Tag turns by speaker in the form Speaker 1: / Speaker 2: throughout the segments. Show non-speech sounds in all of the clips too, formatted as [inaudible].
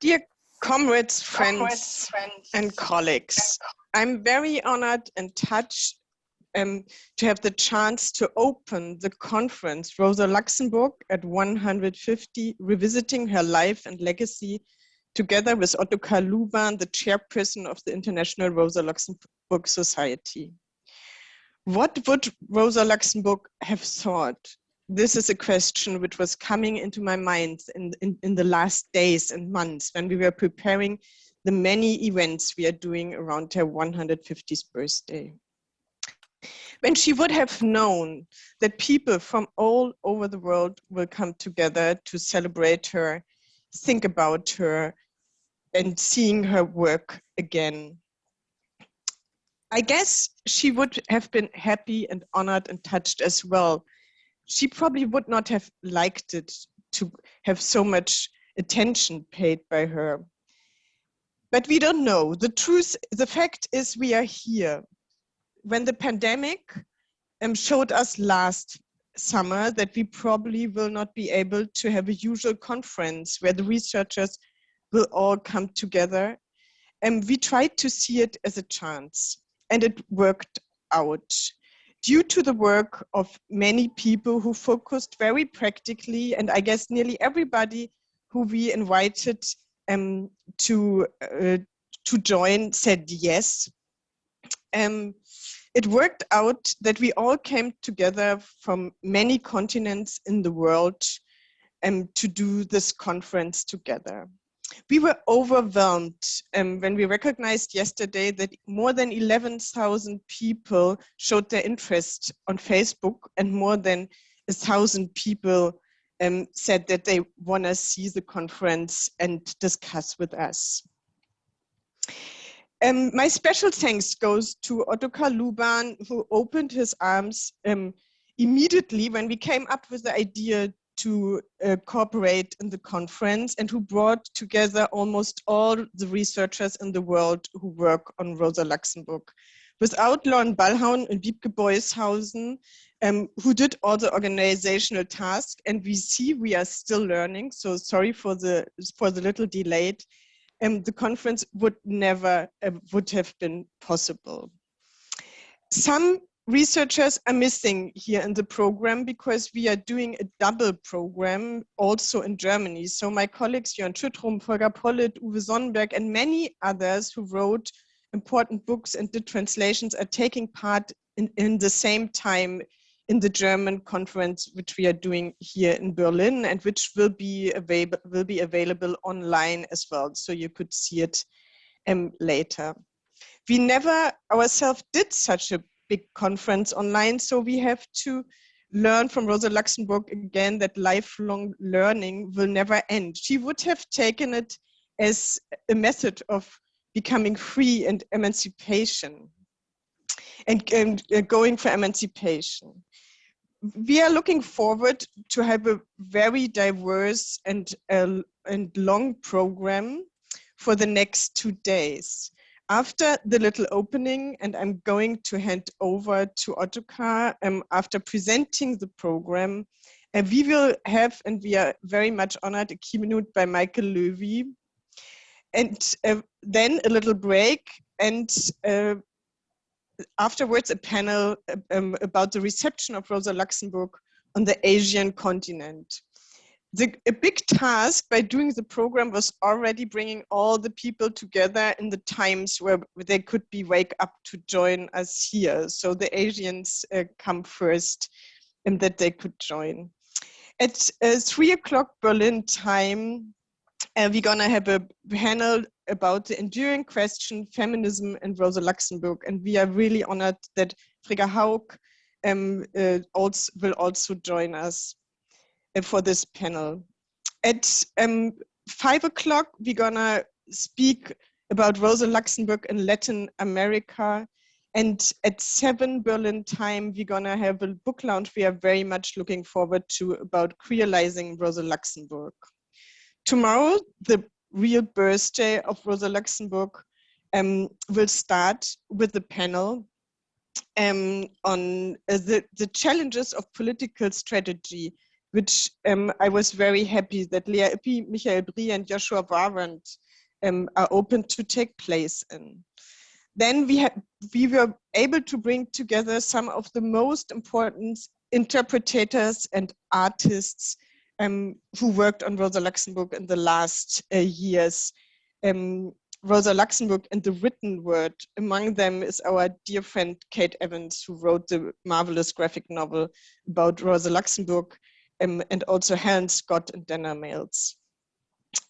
Speaker 1: Dear comrades, friends, comrades, friends and colleagues, I'm very honored and touched um, to have the chance to open the conference Rosa Luxemburg at 150, revisiting her life and legacy, together with Ottokar Luban, the chairperson of the International Rosa Luxemburg Society. What would Rosa Luxemburg have thought this is a question which was coming into my mind in, in, in, the last days and months when we were preparing the many events we are doing around her 150th birthday. When she would have known that people from all over the world will come together to celebrate her, think about her, and seeing her work again. I guess she would have been happy and honored and touched as well she probably would not have liked it to have so much attention paid by her. But we don't know. The truth, the fact is we are here. When the pandemic um, showed us last summer that we probably will not be able to have a usual conference where the researchers will all come together. And we tried to see it as a chance and it worked out due to the work of many people who focused very practically, and I guess nearly everybody who we invited um, to, uh, to join said yes. Um, it worked out that we all came together from many continents in the world um, to do this conference together we were overwhelmed um, when we recognized yesterday that more than 11,000 people showed their interest on Facebook and more than a thousand people um, said that they want to see the conference and discuss with us. Um, my special thanks goes to Ottokar Luban, who opened his arms um, immediately when we came up with the idea to uh, cooperate in the conference and who brought together almost all the researchers in the world who work on Rosa Luxemburg. Without Lauren Ballhaun and Wiebke Boyshausen, um, who did all the organizational tasks, and we see we are still learning, so sorry for the, for the little delayed, um, the conference would never uh, would have been possible. Some researchers are missing here in the program because we are doing a double program also in Germany. So my colleagues Jörn Schütrumpf, Volker Pollitt, Uwe Sonnenberg and many others who wrote important books and did translations are taking part in, in the same time in the German conference which we are doing here in Berlin and which will be available will be available online as well so you could see it um, later. We never ourselves did such a big conference online. So we have to learn from Rosa Luxemburg again that lifelong learning will never end. She would have taken it as a method of becoming free and emancipation and, and uh, going for emancipation. We are looking forward to have a very diverse and, uh, and long program for the next two days after the little opening, and I'm going to hand over to Ottokar um, after presenting the program, uh, we will have, and we are very much honored, a keynote by Michael Löwy, and uh, then a little break, and uh, afterwards a panel um, about the reception of Rosa Luxemburg on the Asian continent the, a big task by doing the program was already bringing all the people together in the times where they could be wake up to join us here. So the Asians uh, come first and that they could join. At uh, three o'clock Berlin time, uh, we're gonna have a panel about the enduring question, feminism and Rosa Luxemburg. And we are really honored that Frigga Haug um, uh, also, will also join us. Uh, for this panel. At um, five o'clock, we're gonna speak about Rosa Luxemburg in Latin America. And at seven Berlin time, we're gonna have a book launch we are very much looking forward to about creolizing Rosa Luxemburg. Tomorrow, the real birthday of Rosa Luxemburg um, will start with the panel um, on uh, the, the challenges of political strategy which um, I was very happy that Lea Ypi, Michael Brie and Joshua Warrant um, are open to take place in. Then we, we were able to bring together some of the most important interpreters and artists um, who worked on Rosa Luxemburg in the last uh, years. Um, Rosa Luxemburg and the written word. Among them is our dear friend Kate Evans, who wrote the marvelous graphic novel about Rosa Luxemburg, um, and also Helen Scott and Dana Mills.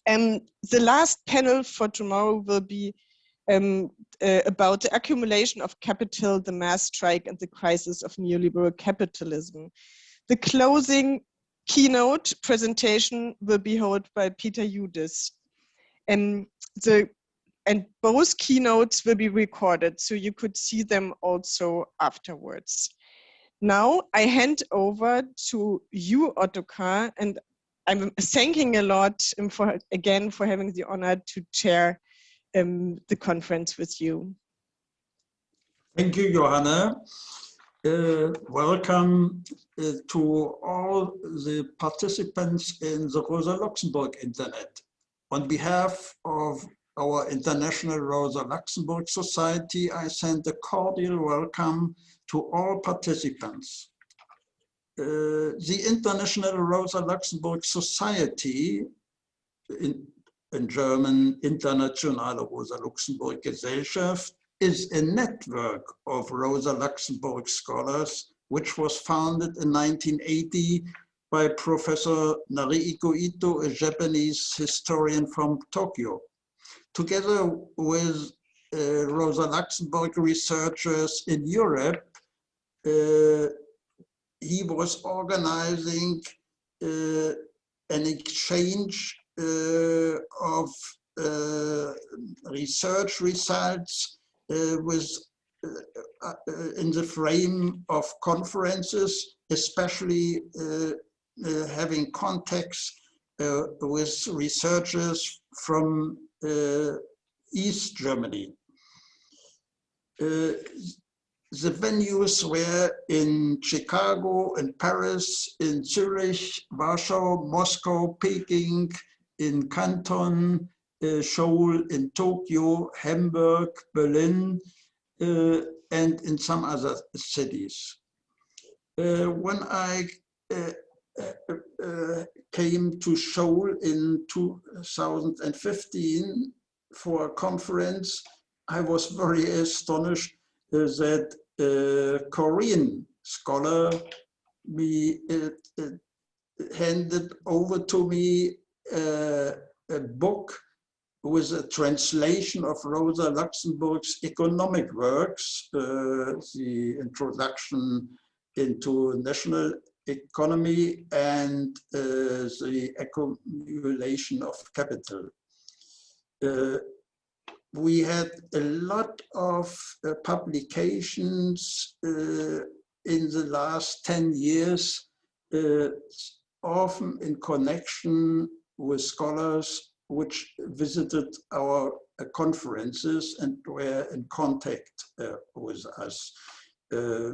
Speaker 1: Um, the last panel for tomorrow will be um, uh, about the accumulation of capital, the mass strike, and the crisis of neoliberal capitalism. The closing keynote presentation will be held by Peter Hudis. And the and both keynotes will be recorded so you could see them also afterwards. Now I hand over to you, Ottokar, and I'm thanking a lot um, for again for having the honor to chair um, the conference with you.
Speaker 2: Thank you, Johanna. Uh, welcome uh, to all the participants in the Rosa Luxemburg Internet. On behalf of our International Rosa Luxemburg Society, I send a cordial welcome to all participants. Uh, the International Rosa Luxemburg Society, in, in German Internationale Rosa Luxemburg Gesellschaft, is a network of Rosa Luxemburg scholars, which was founded in 1980 by Professor Narihiko Ito, a Japanese historian from Tokyo together with uh, Rosa Luxemburg researchers in Europe, he was organizing uh, an exchange uh, of uh, research results uh, with in the frame of conferences, especially having contacts with researchers from uh, East Germany. Uh, the venues were in Chicago, in Paris, in Zurich, Warsaw, Moscow, Peking, in Canton, uh, Seoul, in Tokyo, Hamburg, Berlin, uh, and in some other cities. Uh, when I uh, uh, came to Seoul in 2015 for a conference, I was very astonished uh, that a Korean scholar me, uh, handed over to me a book with a translation of Rosa Luxemburg's economic works, uh, the introduction into national economy and uh, the accumulation of capital. Uh, we had a lot of uh, publications in the last 10 years, often in connection with scholars which visited our uh, conferences and were in contact uh, with us. Uh,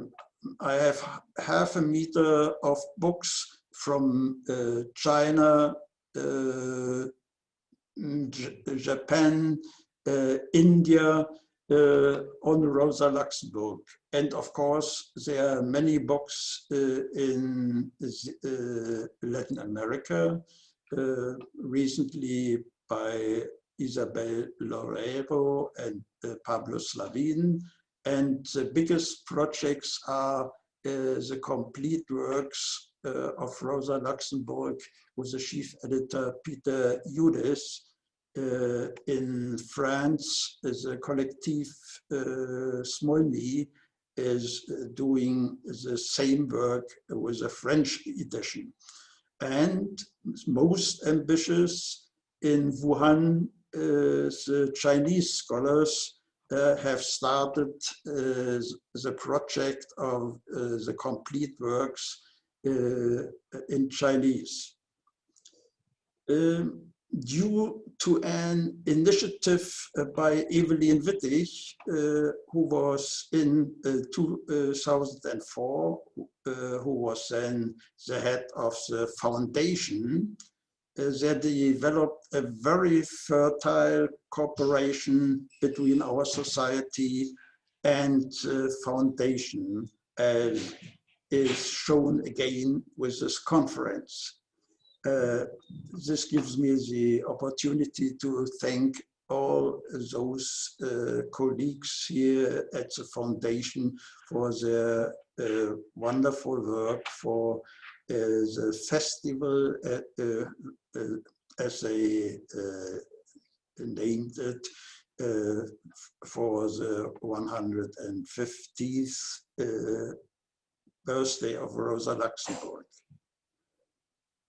Speaker 2: I have half a meter of books from uh, China, uh, Japan, uh, India, uh, on Rosa Luxemburg. And of course, there are many books uh, in uh, Latin America, recently by Isabel Loureiro and Pablo Slavin, and the biggest projects are uh, the complete works uh, of Rosa Luxemburg with the chief editor Peter Hudis. Uh, in France, the collective uh, Smolny is doing the same work with a French edition. And most ambitious in Wuhan, uh, the Chinese scholars uh, have started uh, the project of uh, the complete works in Chinese. Um, due to an initiative uh, by Evelin Wittich, uh, who was in uh, 2004 uh, who was then the head of the foundation, uh, they developed a very fertile cooperation between our society and uh, foundation as is shown again with this conference. Uh, this gives me the opportunity to thank all those uh, colleagues here at the foundation for their uh, wonderful work for uh, the festival uh, as they named it for the 150th birthday of Rosa Luxemburg.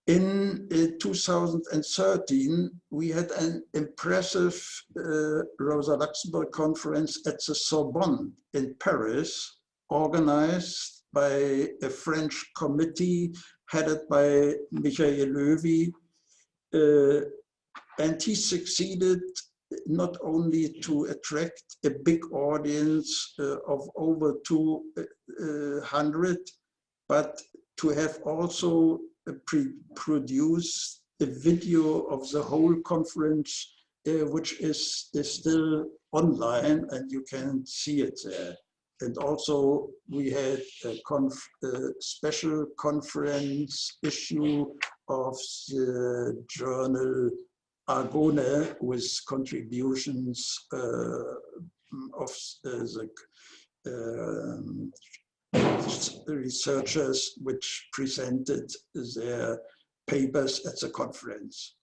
Speaker 2: In uh, 2013, we had an impressive uh, Rosa Luxemburg conference at the Sorbonne in Paris, organized by a French committee headed by Michael Löwy. Uh, and he succeeded not only to attract a big audience uh, of over 200, uh, but to have also produce a video of the whole conference, uh, which is, is still online and you can see it there. And also we had a, conf a special conference issue of the journal Agone with contributions uh, of uh, the um, researchers which presented their papers at the conference.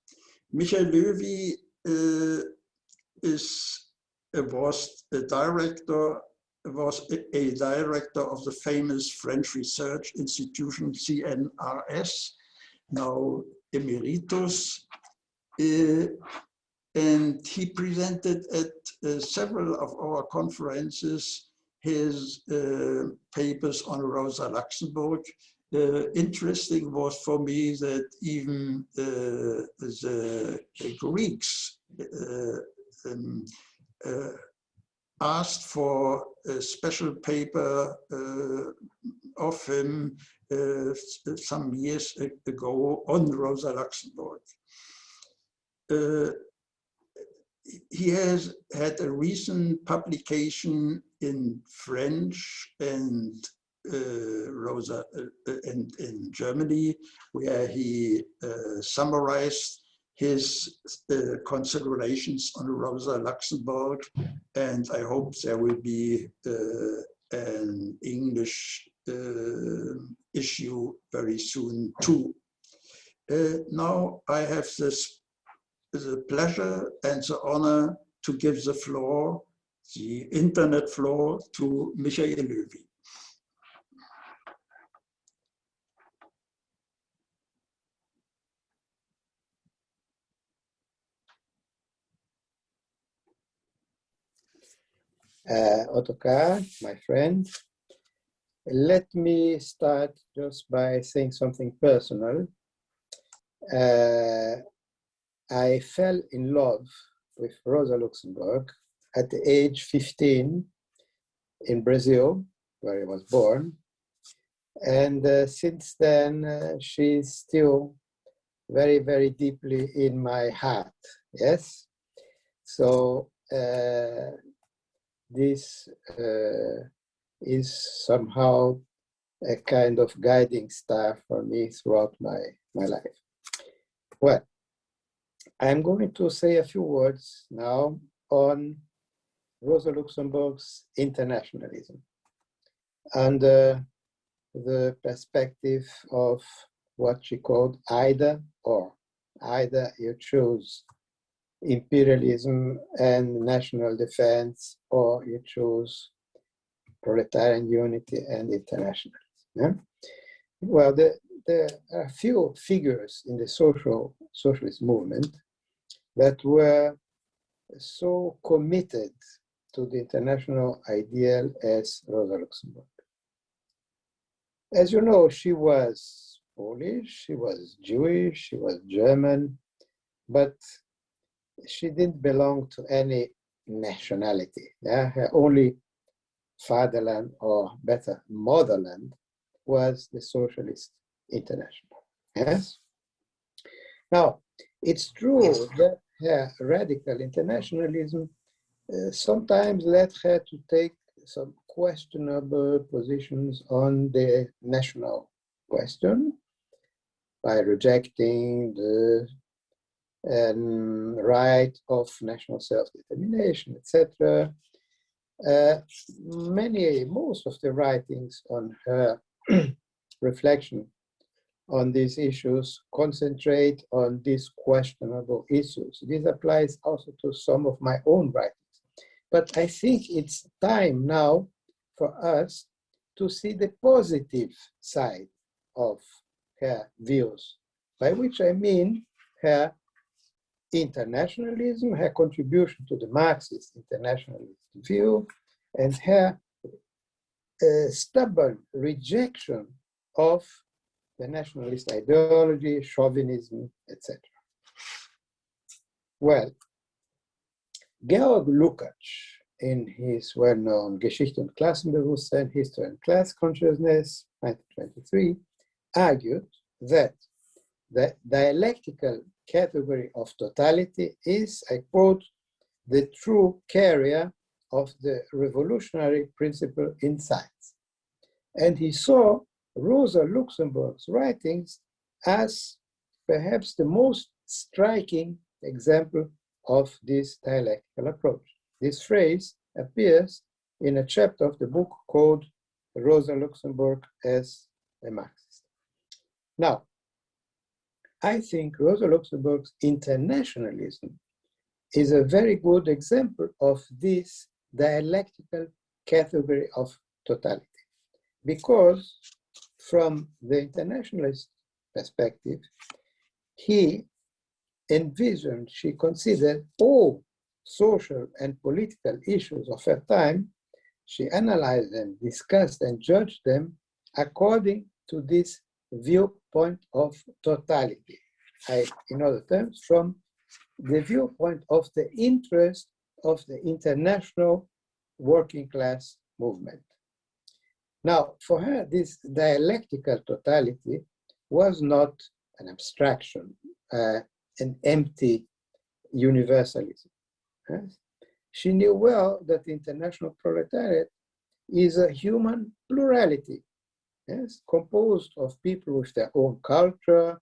Speaker 2: Michael Löwy uh, is was a director was a, a, director of the famous French research institution CNRS, now emeritus, uh, and he presented at uh, several of our conferences his uh, papers on Rosa Luxemburg. Uh, interesting was for me that even uh, the Greeks uh, um, uh, asked for a special paper uh, of him some years ago on Rosa Luxemburg he has had a recent publication in French and uh, Rosa uh, and in Germany, where he uh, summarized his uh, considerations on Rosa Luxemburg, and I hope there will be uh, an English uh, issue very soon too. now I have this the pleasure and the honor to give the floor, the internet floor, to Michael Löwy.
Speaker 3: Uh, my friend, let me start just by saying something personal. Uh, I fell in love with Rosa Luxemburg at the age 15 in Brazil, where I was born. And uh, since then, uh, she's still very, very deeply in my heart, yes? So uh, this uh, is somehow a kind of guiding star for me throughout my, my life. Well, I'm going to say a few words now on Rosa Luxemburg's internationalism under uh, the perspective of what she called either or. Either you choose imperialism and national defense, or you choose proletarian unity and internationalism. Yeah? Well, the, there are a few figures in the social socialist movement that were so committed to the international ideal as Rosa Luxemburg. As you know, she was Polish, she was Jewish, she was German, but she didn't belong to any nationality. Yeah? Her only fatherland, or better, motherland, was the Socialist International. Yes? Now, it's true that her radical internationalism uh, sometimes led her to take some questionable positions on the national question by rejecting the um, right of national self-determination, etc. Uh, many, most of the writings on her [clears throat] reflection on these issues concentrate on these questionable issues. This applies also to some of my own writings. But I think it's time now for us to see the positive side of her views, by which I mean her internationalism, her contribution to the Marxist internationalist view, and her uh, stubborn rejection of the nationalist ideology, chauvinism, etc. Well, Georg Lukács, in his well-known Geschichte und Klassenbewusstsein, History and Class Consciousness, 1923, argued that the dialectical category of totality is, I quote, the true carrier of the revolutionary principle in science. And he saw Rosa Luxemburg's writings as perhaps the most striking example of this dialectical approach. This phrase appears in a chapter of the book called Rosa Luxemburg as a Marxist. Now, I think Rosa Luxemburg's internationalism is a very good example of this dialectical category of totality. Because from the internationalist perspective, he envisioned, she considered all social and political issues of her time, she analyzed them, discussed and judged them according to this viewpoint of totality. I, in other terms, from the viewpoint of the interest of the international working class movement. Now, for her, this dialectical totality was not an abstraction, uh, an empty universalism. She knew well that the international proletariat is a human plurality, yes, composed of people with their own culture,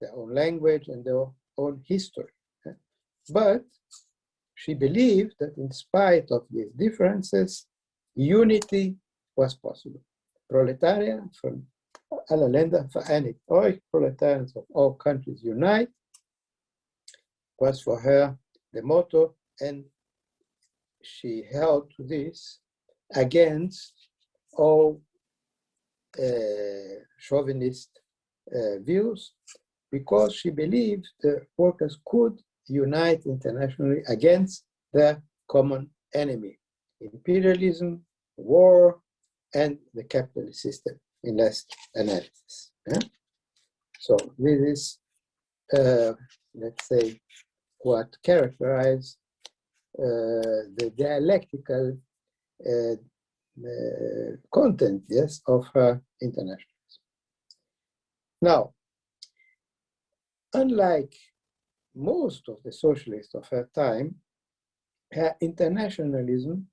Speaker 3: their own language, and their own history. But she believed that in spite of these differences, unity was possible. Proletariat from alle Länder vereinigt euch, proletarians of all countries unite, was for her the motto, and she held to this against all uh, chauvinist uh, views because she believed the workers could unite internationally against the common enemy, imperialism, war, and the capitalist system in last analysis. Yeah? So this is, uh, let's say, what characterize uh, the dialectical uh, uh, content, yes, of her internationalism. Now, unlike most of the socialists of her time, her internationalism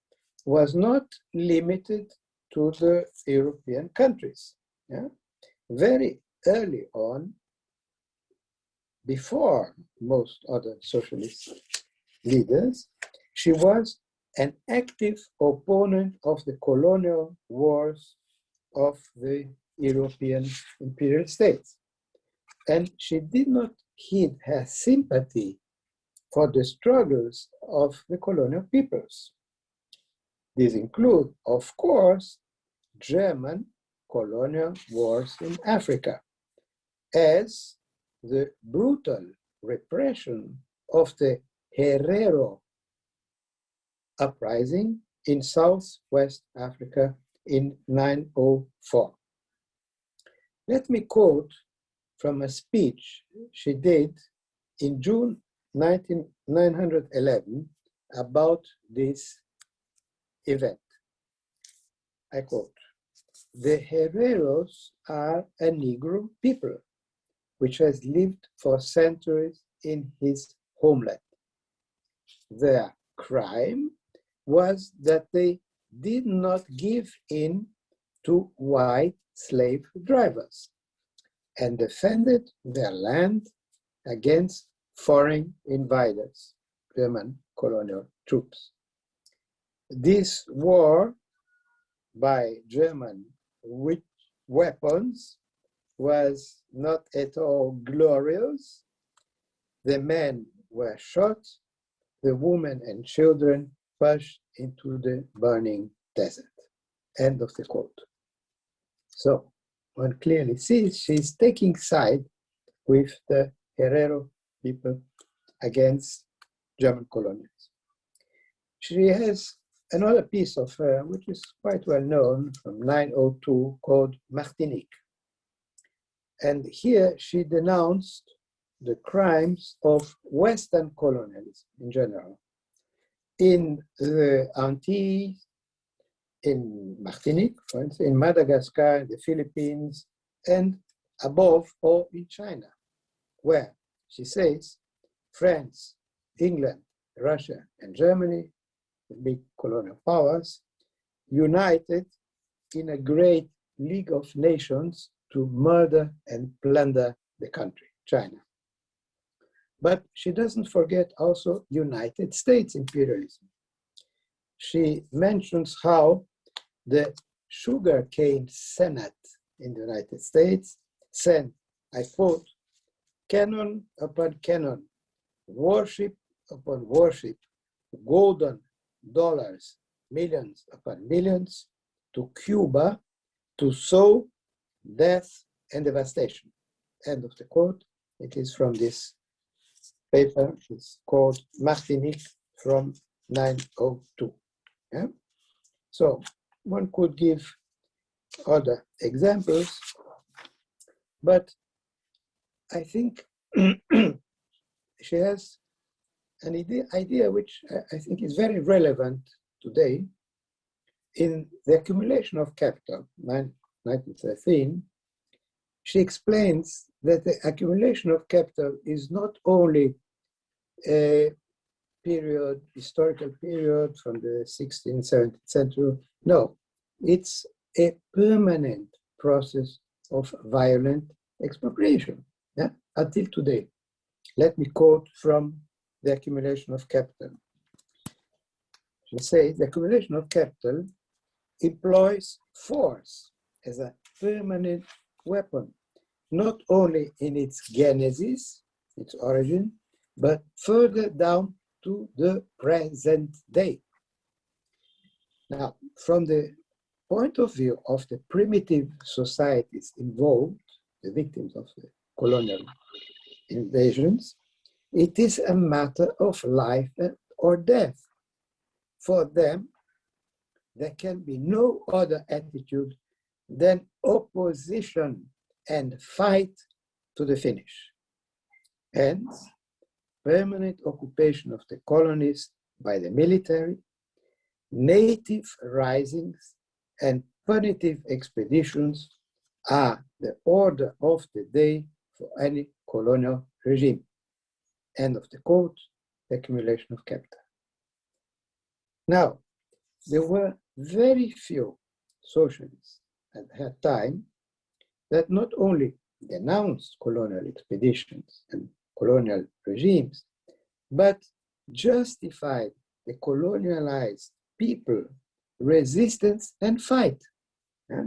Speaker 3: was not limited to the European countries. Yeah? Very early on, before most other socialist leaders, she was an active opponent of the colonial wars of the European imperial states. And she did not hid her sympathy for the struggles of the colonial peoples. These include, of course, German colonial wars in Africa, as the brutal repression of the Herero uprising in Southwest Africa in 904. Let me quote from a speech she did in June 1911 about this event. I quote, the Herreros are a Negro people, which has lived for centuries in his homeland. Their crime was that they did not give in to white slave drivers and defended their land against foreign invaders, German colonial troops. This war by German with weapons was not at all glorious. The men were shot, the women and children pushed into the burning desert. End of the quote. So one clearly sees she's taking side with the Herero people against German colonials. She has another piece of her, which is quite well known from 902 called Martinique. And here she denounced the crimes of Western colonialism in general. In the Antilles, in Martinique, for instance, in Madagascar, in the Philippines, and above all in China, where she says France, England, Russia, and Germany, the big colonial powers, united in a great League of Nations to murder and plunder the country, China. But she doesn't forget also United States imperialism. She mentions how the sugarcane senate in the United States sent, I quote, cannon upon cannon, warship upon warship, golden dollars, millions upon millions, to Cuba to sow death and devastation. End of the quote. It is from this paper. It's called Martinique from 902. Yeah? So one could give other examples, but I think [clears throat] she has an idea, idea which I think is very relevant today in the accumulation of capital, 1913, she explains that the accumulation of capital is not only a period, historical period from the 16th, 17th century. No, it's a permanent process of violent expropriation yeah, until today. Let me quote from the accumulation of capital. She says the accumulation of capital employs force as a permanent weapon, not only in its genesis, its origin, but further down to the present day. Now, from the point of view of the primitive societies involved, the victims of the colonial invasions, it is a matter of life or death. For them, there can be no other attitude than opposition and fight to the finish. Hence, permanent occupation of the colonies by the military, native risings, and punitive expeditions are the order of the day for any colonial regime. End of the quote, accumulation of capital. Now, there were very few socialists at that time that not only denounced colonial expeditions and colonial regimes, but justified the colonialized people resistance and fight. Yeah?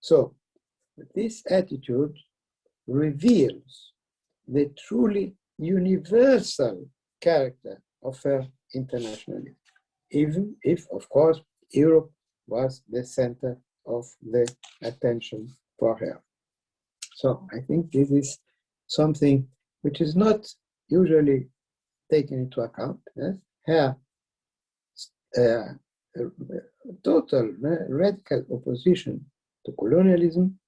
Speaker 3: So this attitude reveals the truly universal character of her internationalism, even if, of course, Europe was the center of the attention for her. So I think this is something which is not usually taken into account. Yes? Her uh, total radical opposition to colonialism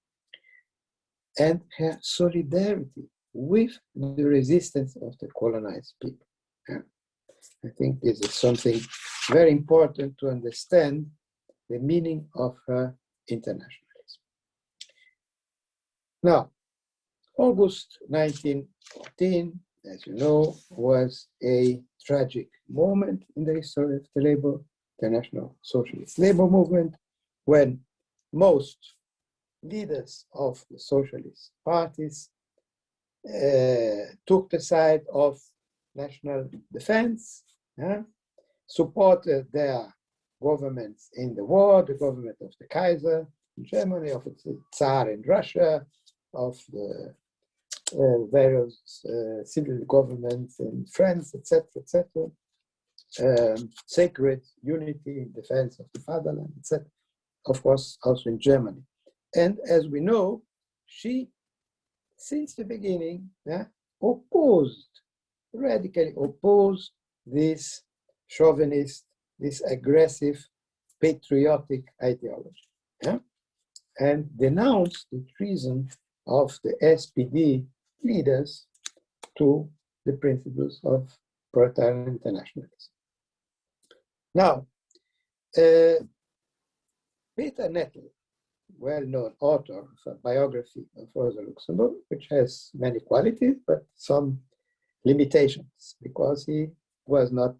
Speaker 3: and her solidarity with the resistance of the colonized people. Yeah. I think this is something very important to understand the meaning of her international. Now, August 1914, as you know, was a tragic moment in the history of the labor, the National Socialist Labor Movement, when most leaders of the socialist parties uh, took the side of national defense, supported their governments in the war, the government of the Kaiser in Germany, of the Tsar in Russia, of the uh, various uh, civil governments in France, etc., etc. Um, sacred unity in defense of the fatherland, etc. Of course, also in Germany. And as we know, she, since the beginning, yeah, opposed, radically opposed this chauvinist, this aggressive, patriotic ideology, yeah? and denounced the treason of the SPD leaders to the principles of proletarian internationalism. Now, uh, Peter Nettl, well-known author of a biography of Rosa Luxemburg, which has many qualities, but some limitations, because he was not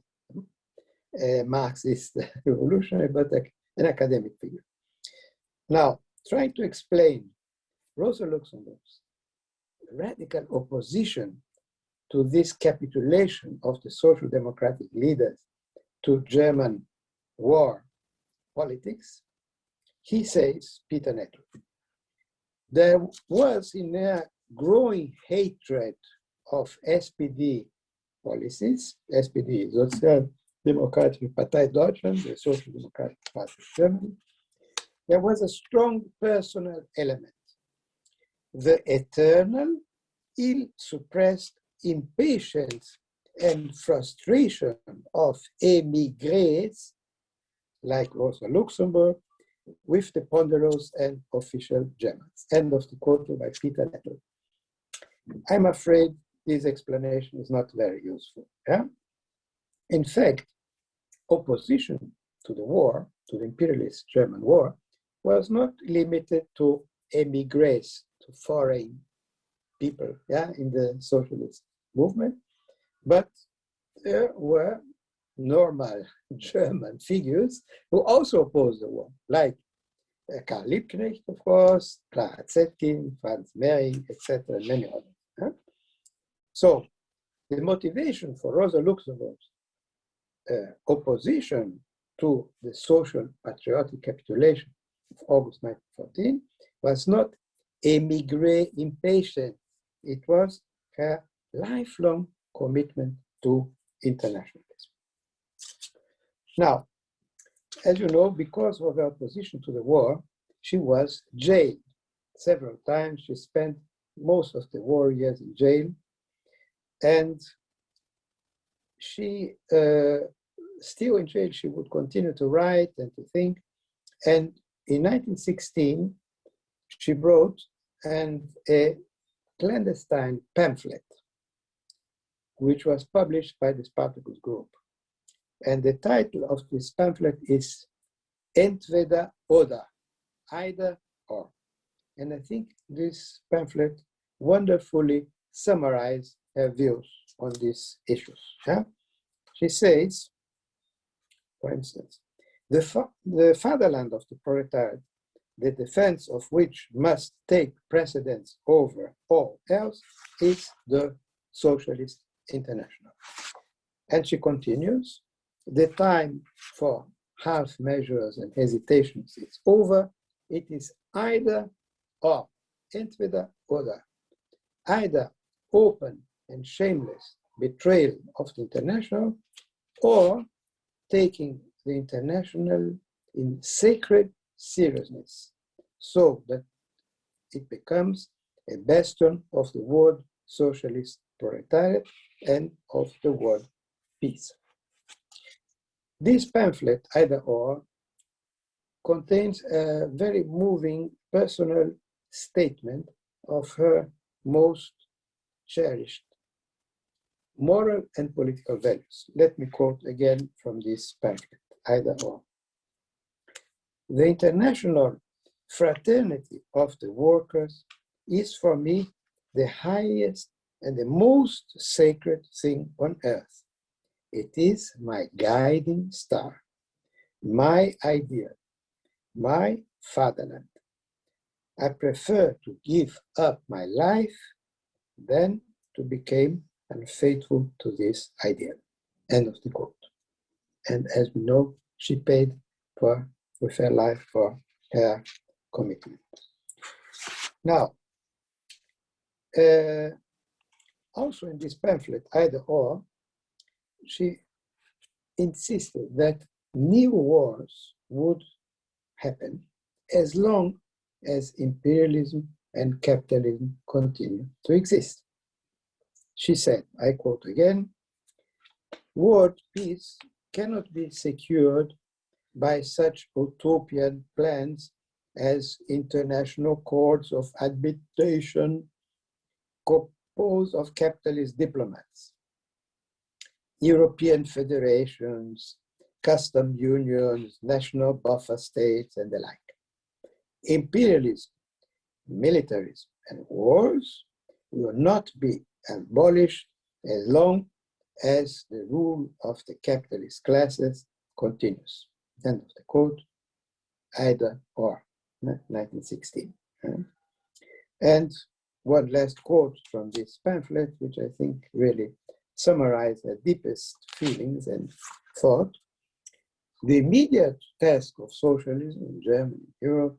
Speaker 3: a Marxist [laughs] revolutionary, but an academic figure. Now, trying to explain Rosa Luxemburg's radical opposition to this capitulation of the social democratic leaders to German war politics, he says, Peter Nettl, there was in a growing hatred of SPD policies, SPD, Social Democratic Partei Deutschland, the Social Democratic Party of Germany, there was a strong personal element. The eternal, ill-suppressed impatience and frustration of emigres, like Rosa Luxemburg, with the ponderous and official Germans. End of the quote by Peter Nettl. I'm afraid this explanation is not very useful. Yeah? In fact, opposition to the war, to the imperialist German war, was not limited to emigres, to foreign people yeah, in the socialist movement, but there were normal [laughs] German figures who also opposed the war, like uh, Karl Liebknecht, of course, Clara Zetkin, Franz Mehring, etc., many others. Huh? So the motivation for Rosa Luxemburg's uh, opposition to the social patriotic capitulation of August 1914 was not emigre impatience, it was her lifelong commitment to internationalism. Now, as you know, because of her opposition to the war, she was jailed several times. She spent most of the war years in jail. And she, uh, still in jail, she would continue to write and to think. And in 1916, she wrote and a clandestine pamphlet, which was published by the Spartacus Group. And the title of this pamphlet is Entweder oder, either or. And I think this pamphlet wonderfully summarizes her views on these issues. Yeah? She says, for instance, the, fa the fatherland of the proletariat, the defense of which must take precedence over all else, is the Socialist International. And she continues, the time for half measures and hesitations is over. It is either or, entweder oder, either open and shameless betrayal of the international or taking the international in sacred seriousness so that it becomes a bastion of the world socialist proletariat and of the world peace. This pamphlet, either or, contains a very moving personal statement of her most cherished moral and political values. Let me quote again from this pamphlet, either or. The international fraternity of the workers is for me the highest and the most sacred thing on earth. It is my guiding star, my ideal, my fatherland. I prefer to give up my life than to become unfaithful to this ideal. End of the quote. And as we know, she paid for with her life for her commitment. Now, uh, also in this pamphlet, either or, she insisted that new wars would happen as long as imperialism and capitalism continue to exist. She said, I quote again, world peace cannot be secured by such utopian plans as international courts of arbitration composed of capitalist diplomats, European federations, custom unions, national buffer states, and the like. Imperialism, militarism, and wars will not be abolished as long as the rule of the capitalist classes continues. End of the quote, either or, 1916. And one last quote from this pamphlet, which I think really summarizes the deepest feelings and thought. The immediate task of socialism in Germany and Europe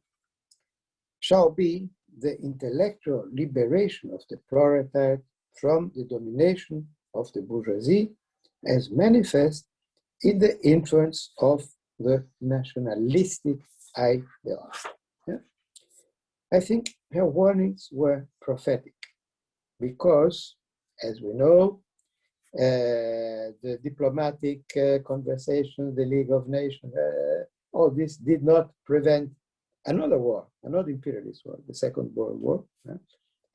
Speaker 3: shall be the intellectual liberation of the proletariat from the domination of the bourgeoisie as manifest in the influence of the nationalistic ideology. Yeah? I think her warnings were prophetic because, as we know, uh, the diplomatic uh, conversations, the League of Nations, uh, all this did not prevent another war, another imperialist war, the Second World War,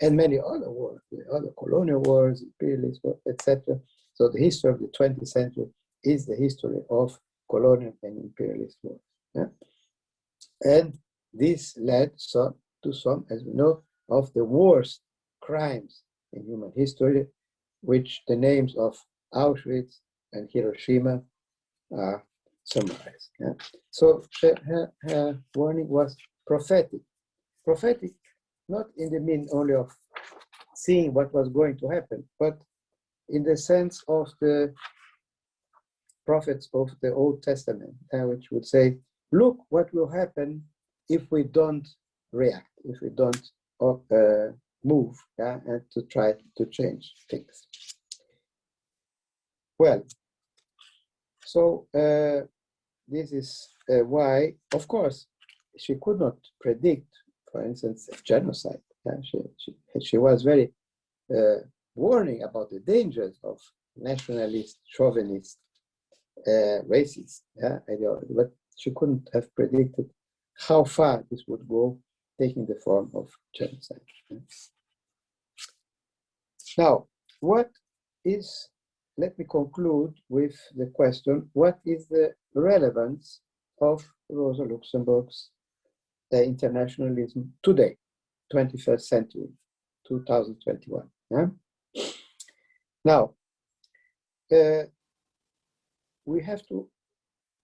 Speaker 3: and many other wars, the other colonial wars, imperialist etc. So the history of the 20th century is the history of colonial and imperialist wars. Yeah? And this led some, to some, as we know, of the worst crimes in human history, which the names of Auschwitz and Hiroshima are summarized. Yeah? So her, her warning was prophetic. Prophetic, not in the mean only of seeing what was going to happen, but in the sense of the prophets of the Old Testament, uh, which would say, look what will happen if we don't react, if we don't uh, move, yeah, and to try to change things. Well, so uh, this is uh, why, of course, she could not predict, for instance, genocide. Yeah? She, she, she was very uh, warning about the dangers of nationalist, chauvinist, uh, racist yeah, ideology, but she couldn't have predicted how far this would go, taking the form of genocide. Now, what is let me conclude with the question, what is the relevance of Rosa Luxemburg's internationalism today, 21st century, 2021? Yeah? Now, uh, we have to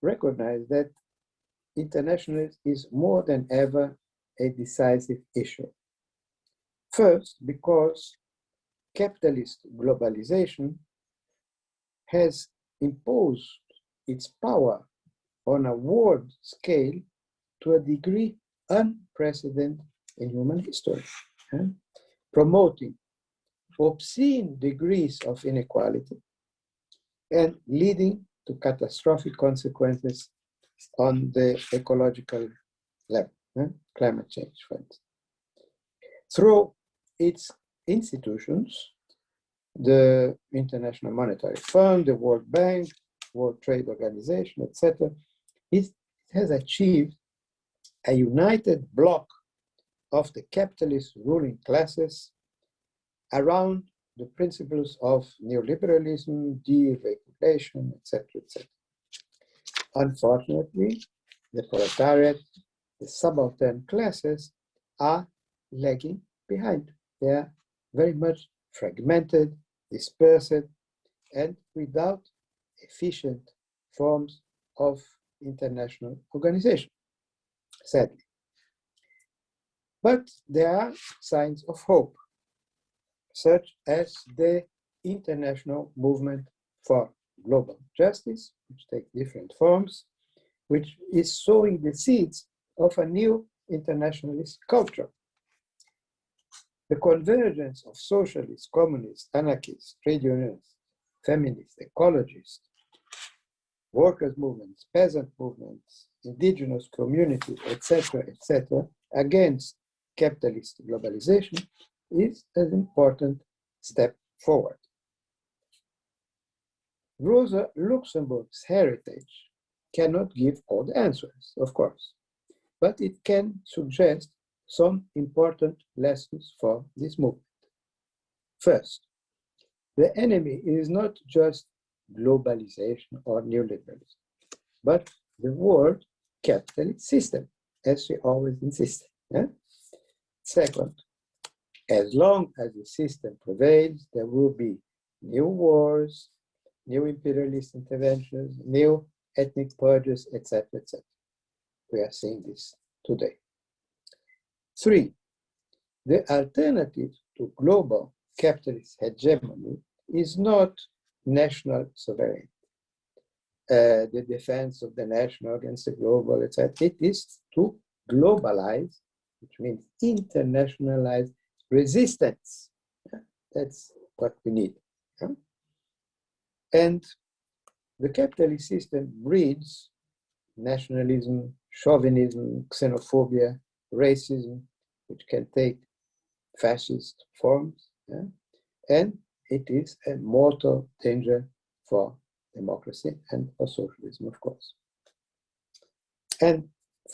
Speaker 3: recognize that internationalism is more than ever a decisive issue. First, because capitalist globalization has imposed its power on a world scale to a degree unprecedented in human history, promoting obscene degrees of inequality and leading to catastrophic consequences on the ecological level, climate change, for instance. Through its institutions, the International Monetary Fund, the World Bank, World Trade Organization, etc., it has achieved a united bloc of the capitalist ruling classes around the principles of neoliberalism, deregulation, etc., etc. Unfortunately, the proletariat, the subaltern classes are lagging behind. They are very much fragmented, dispersed, and without efficient forms of international organization, sadly. But there are signs of hope, such as the international movement for global justice, which take different forms, which is sowing the seeds of a new internationalist culture. The convergence of socialists, communists, anarchists, trade unionists, feminists, ecologists, workers' movements, peasant movements, indigenous communities, etc., etc., against capitalist globalization is an important step forward. Rosa Luxemburg's heritage cannot give all the answers, of course, but it can suggest some important lessons for this movement. First, the enemy is not just globalization or neoliberalism, but the world capitalist system, as we always insist. Yeah? Second, as long as the system prevails, there will be new wars, new imperialist interventions, new ethnic purges, etc., etc. We are seeing this today. Three, the alternative to global capitalist hegemony is not national sovereignty, uh, the defense of the national against the global, etc. It is to globalize, which means internationalize resistance. That's what we need. And the capitalist system breeds nationalism, chauvinism, xenophobia, racism, which can take fascist forms. And it is a mortal danger for democracy and for socialism, of course. And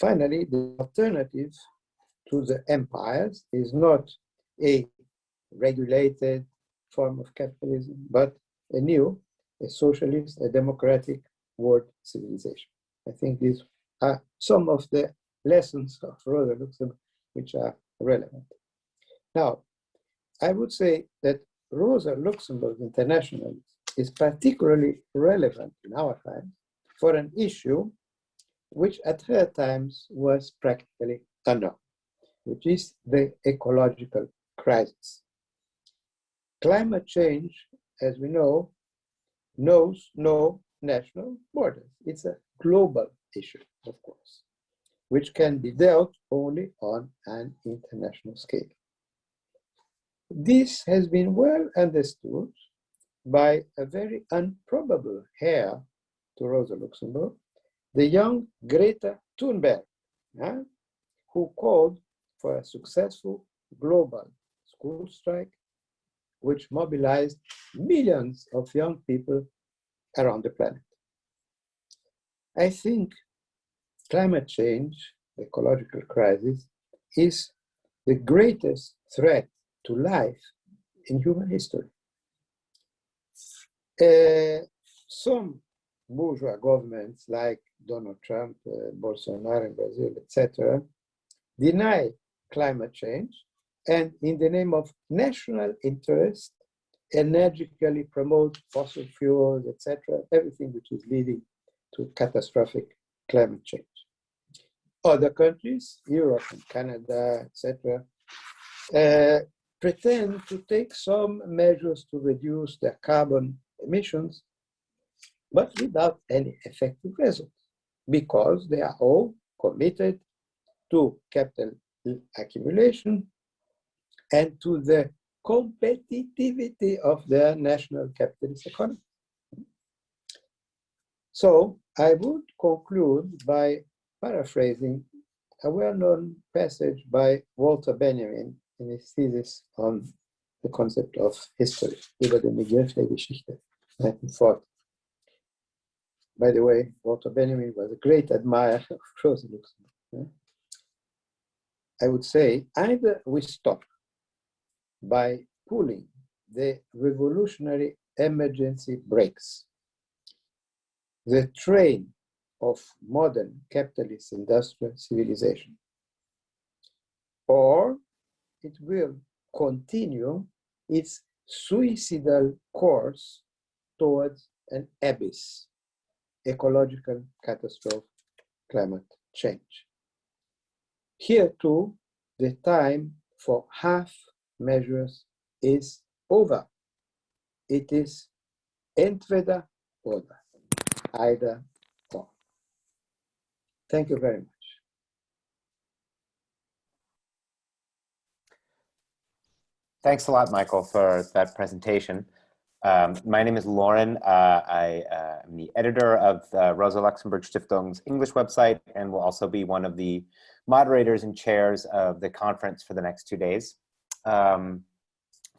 Speaker 3: finally, the alternative to the empires is not a regulated form of capitalism, but a new a socialist, a democratic world civilization. I think these are some of the lessons of Rosa Luxemburg which are relevant. Now, I would say that Rosa Luxemburg International is particularly relevant in our time for an issue which at her times was practically unknown, which is the ecological crisis. Climate change, as we know, knows no national borders. It's a global issue, of course, which can be dealt only on an international scale. This has been well understood by a very improbable heir to Rosa Luxemburg, the young Greta Thunberg, who called for a successful global school strike which mobilized millions of young people around the planet. I think climate change, the ecological crisis, is the greatest threat to life in human history. Uh, some bourgeois governments like Donald Trump, uh, Bolsonaro in Brazil, etc., deny climate change and in the name of national interest, energetically promote fossil fuels, etc., everything which is leading to catastrophic climate change. Other countries, Europe and Canada, etc., uh, pretend to take some measures to reduce their carbon emissions, but without any effective results, because they are all committed to capital accumulation and to the competitivity of their national capitalist economy. So I would conclude by paraphrasing a well-known passage by Walter Benjamin in his thesis on the concept of history, über den Begriff der Geschichte, 1940. By the way, Walter Benjamin was a great admirer of Rosa Luxemburg. I would say either we stop by pulling the revolutionary emergency brakes. The train of modern capitalist industrial civilization. Or it will continue its suicidal course towards an abyss, ecological catastrophe, climate change. Here too, the time for half measures is over. It is entweder oder, either or. Thank you very much.
Speaker 4: Thanks a lot, Michael, for that presentation. Um, my name is Lauren. Uh, I uh, am the editor of Rosa Luxemburg Stiftung's English website and will also be one of the moderators and chairs of the conference for the next two days. Um,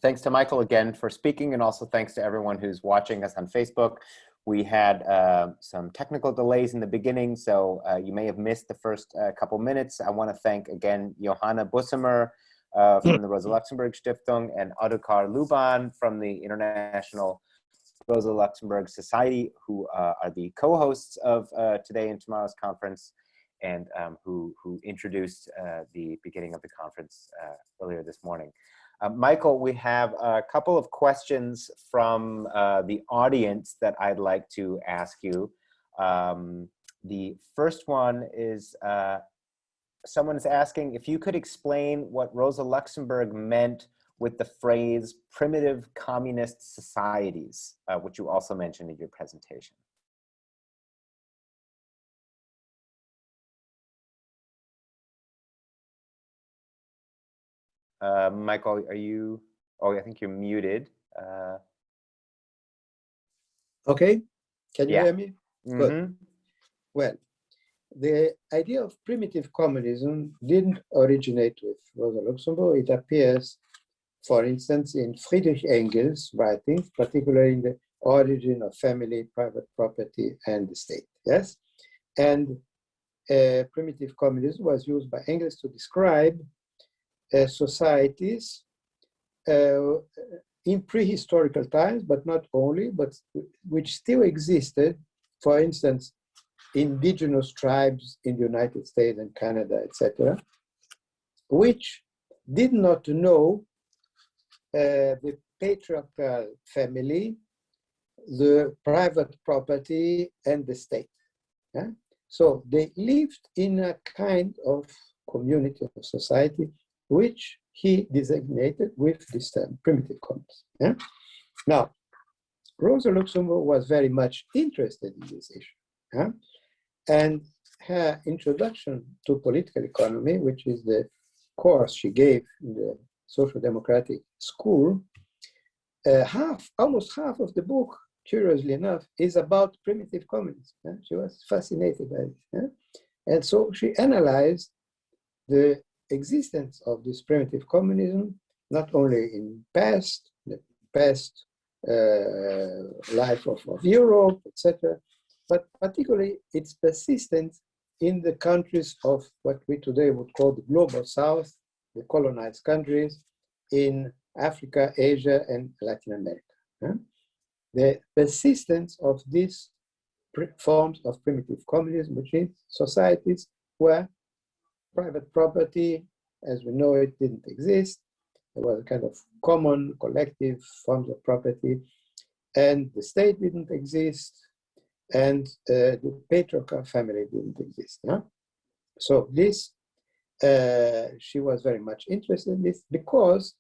Speaker 4: thanks to Michael again for speaking and also thanks to everyone who's watching us on Facebook. We had uh, some technical delays in the beginning, so uh, you may have missed the first uh, couple minutes. I want to thank again Johanna Bussemer, uh, from the Rosa Luxemburg Stiftung and Ottokar Luban from the International Rosa Luxemburg Society, who uh, are the co-hosts of uh, today and tomorrow's conference and um, who, who introduced uh, the beginning of the conference uh, earlier this morning. Uh, Michael, we have a couple of questions from the audience that I'd like to ask you. Um, the first one is someone is asking if you could explain what Rosa Luxemburg meant with the phrase primitive communist societies, uh, which you also mentioned in your presentation. Uh, Michael, are you, oh, I think you're muted. Uh,
Speaker 3: okay, can you
Speaker 4: yeah.
Speaker 3: hear me?
Speaker 4: Mm -hmm.
Speaker 3: Well, the idea of primitive communism didn't originate with Rosa Luxemburg. It appears, for instance, in Friedrich Engels' writings, particularly in the origin of family, private property, and the state. Yes, and uh, primitive communism was used by Engels to describe uh, societies uh, in prehistorical times, but not only, but which still existed. For instance, indigenous tribes in the United States and Canada, etc., which did not know uh, the patriarchal family, the private property, and the state. Yeah? So they lived in a kind of community of society, which he designated with this term, primitive commons. Yeah? Now, Rosa Luxemburg was very much interested in this issue. Yeah? And her introduction to political economy, which is the course she gave in the social democratic school, uh, half, almost half of the book, curiously enough, is about primitive communism. She was fascinated by it. And so she analyzed the existence of this primitive communism, not only in past, the past uh, life of, of Europe, etc., but particularly its persistence in the countries of what we today would call the global south, the colonized countries in Africa, Asia, and Latin America. The persistence of these forms of primitive communism, which is societies where private property, as we know it, didn't exist. There was a kind of common, collective forms of property, and the state didn't exist, and uh, the patriarchal family didn't exist. Yeah? So this, uh, she was very much interested in this because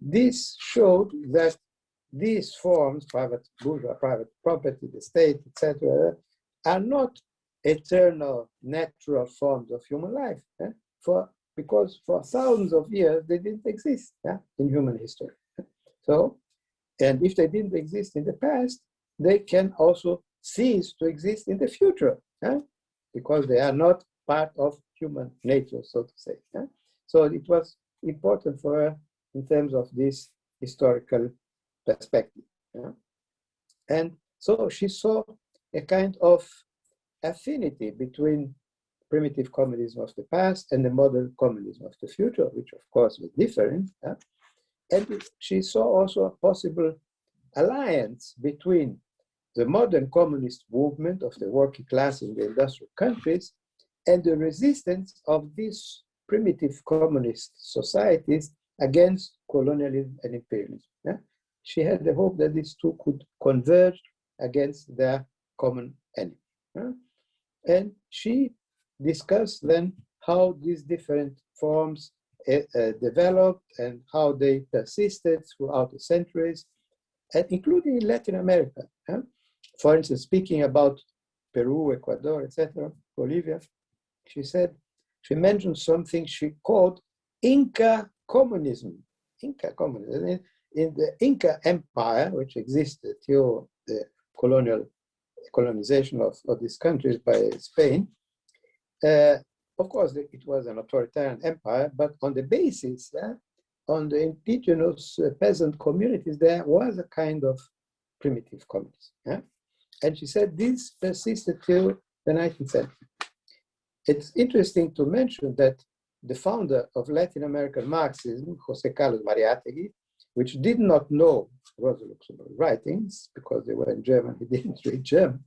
Speaker 3: this showed that these forms, private bourgeois, private property, the state, etc., are not eternal, natural forms of human life. Yeah? For because for thousands of years they didn't exist in human history. So, and if they didn't exist in the past, they can also cease to exist in the future, yeah? because they are not part of human nature, so to say. Yeah? So it was important for her in terms of this historical perspective. Yeah? And so she saw a kind of affinity between primitive communism of the past and the modern communism of the future, which of course was different. Yeah? And she saw also a possible alliance between the modern communist movement of the working class in the industrial countries and the resistance of these primitive communist societies against colonialism and imperialism. Yeah? She had the hope that these two could converge against their common enemy. Yeah? And she discussed then how these different forms uh, developed and how they persisted throughout the centuries, and including in Latin America. Yeah? For instance, speaking about Peru, Ecuador, etc., Bolivia, she said, she mentioned something she called Inca communism. Inca communism. In, in the Inca Empire, which existed till the colonial colonization of, of these countries by Spain, uh, of course, it was an authoritarian empire, but on the basis, yeah, on the indigenous uh, peasant communities, there was a kind of primitive communism. Yeah? And she said this persisted till the 19th century. It's interesting to mention that the founder of Latin American Marxism, Jose Carlos Mariátegui, which did not know Rosa Luxemburg writings because they were in German, he [laughs] didn't read German,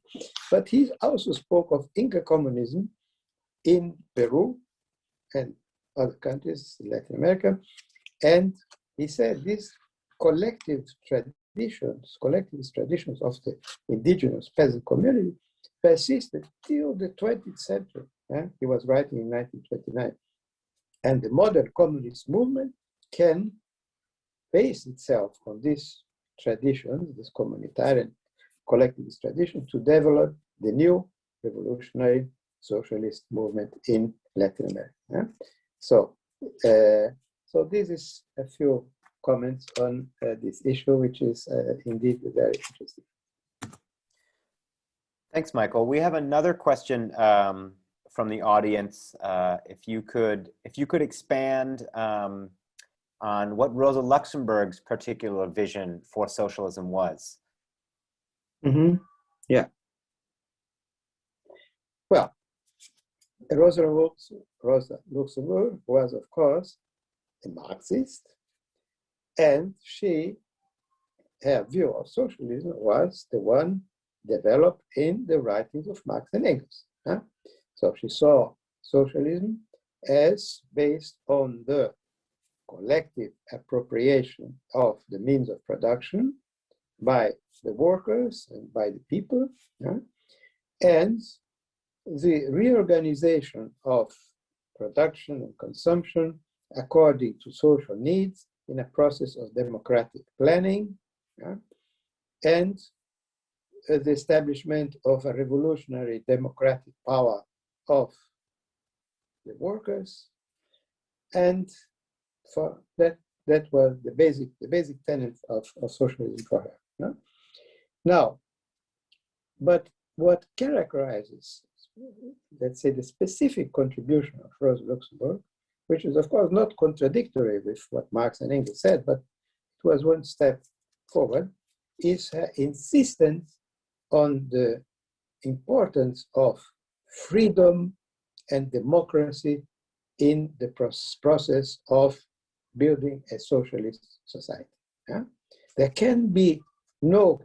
Speaker 3: but he also spoke of Inca communism in Peru and other countries in Latin America. And he said this collective traditions, collectivist traditions of the indigenous peasant community persisted till the 20th century. Eh? He was writing in 1929. And the modern communist movement can base itself on these traditions, this communitarian collectivist tradition, to develop the new revolutionary socialist movement in Latin America. Yeah? So, uh, so this is a few comments on uh, this issue, which is uh, indeed very interesting.
Speaker 4: Thanks, Michael. We have another question um, from the audience. Uh, if you could, if you could expand um, on what Rosa Luxemburg's particular vision for socialism was.
Speaker 3: Mm -hmm. Yeah. Well, Rosa, Rosa Luxemburg was, of course, a Marxist, and she, her view of socialism was the one developed in the writings of Marx and Engels. Huh? So she saw socialism as based on the collective appropriation of the means of production by the workers and by the people, and the reorganization of production and consumption according to social needs in a process of democratic planning, yeah? and uh, the establishment of a revolutionary democratic power of the workers and for that that was the basic the basic tenet of, of socialism for her no? now but what characterizes let's say the specific contribution of Rosa Luxemburg which is of course not contradictory with what Marx and Engels said but it was one step forward is her insistence on the importance of freedom and democracy in the process of building a socialist society. Yeah? There can be no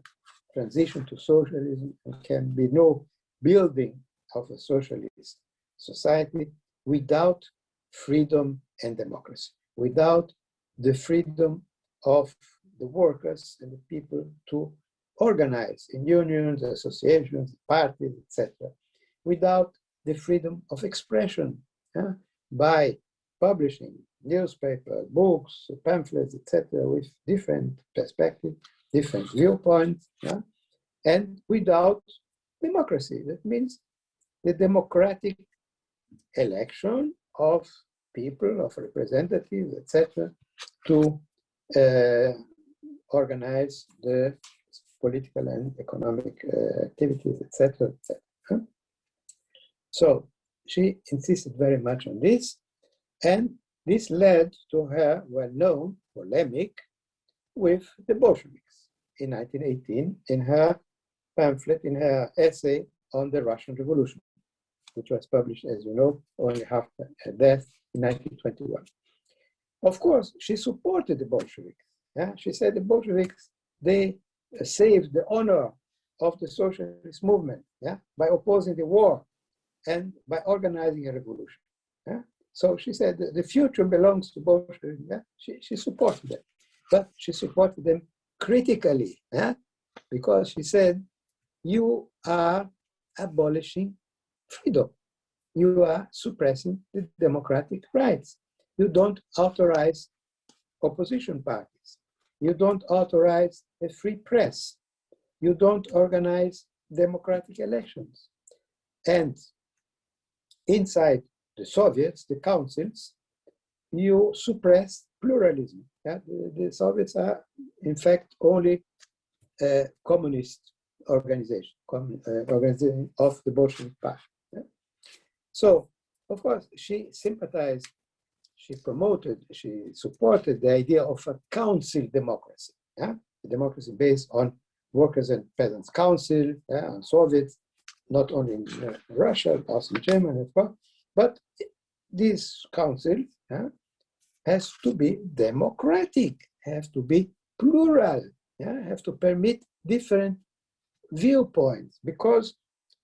Speaker 3: transition to socialism, there can be no building of a socialist society without freedom and democracy, without the freedom of the workers and the people to organize in unions, associations, parties, etc., without the freedom of expression yeah, by publishing newspapers, books, pamphlets, etc., with different perspectives, different viewpoints, yeah? and without democracy. That means the democratic election of people, of representatives, etc., to uh, organize the political and economic uh, activities, etc., etc. So she insisted very much on this, and this led to her well-known polemic with the Bolsheviks in 1918 in her pamphlet, in her essay on the Russian Revolution, which was published, as you know, only after her death in 1921. Of course, she supported the Bolsheviks. Yeah? She said the Bolsheviks, they uh, saved the honor of the socialist movement yeah? by opposing the war and by organizing a revolution. Yeah? So she said the future belongs to Bolshevism. Yeah? She, she supported them, but she supported them critically yeah? because she said, you are abolishing freedom. You are suppressing the democratic rights. You don't authorize opposition parties. You don't authorize a free press. You don't organize democratic elections. And inside the Soviets, the councils, you suppress pluralism. Yeah? The, the, Soviets are, in fact, only a communist organization, uh, organization of the Bolshevik Party. So, of course, she sympathized, she promoted, she supported the idea of a council democracy, yeah? a democracy based on workers and peasants council, yeah? on Soviets, not only in uh, Russia, also in Germany as well. But this council yeah, has to be democratic, has to be plural, yeah, have to permit different viewpoints because